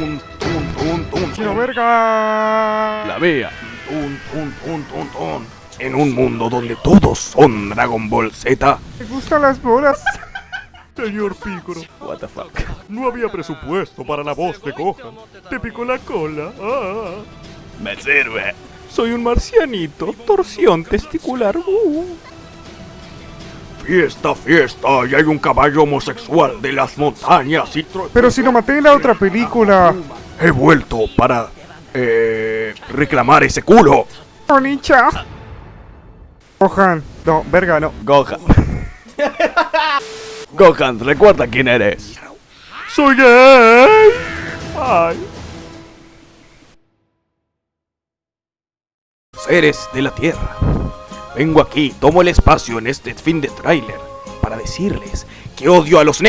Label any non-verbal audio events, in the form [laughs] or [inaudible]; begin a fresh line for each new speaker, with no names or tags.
¡Chino
tun.
verga!
La vea. En un mundo donde todos son Dragon Ball Z.
Me gustan las bolas. [laughs]
Señor Piccolo,
What the fuck.
no había presupuesto para la voz de Gohan. Te picó la cola. Ah.
Me sirve. Soy un marcianito. Torsión testicular. Uh. Fiesta, fiesta. Y hay un caballo homosexual de las montañas y
Pero si lo maté en la otra película.
He vuelto para eh, reclamar ese culo.
¡Onicha! Gohan. No, verga, no.
Gohan. [laughs] Gohan, recuerda quién eres.
Soy gay. Ay.
Seres de la Tierra. Vengo aquí, tomo el espacio en este fin de tráiler para decirles que odio a los ne...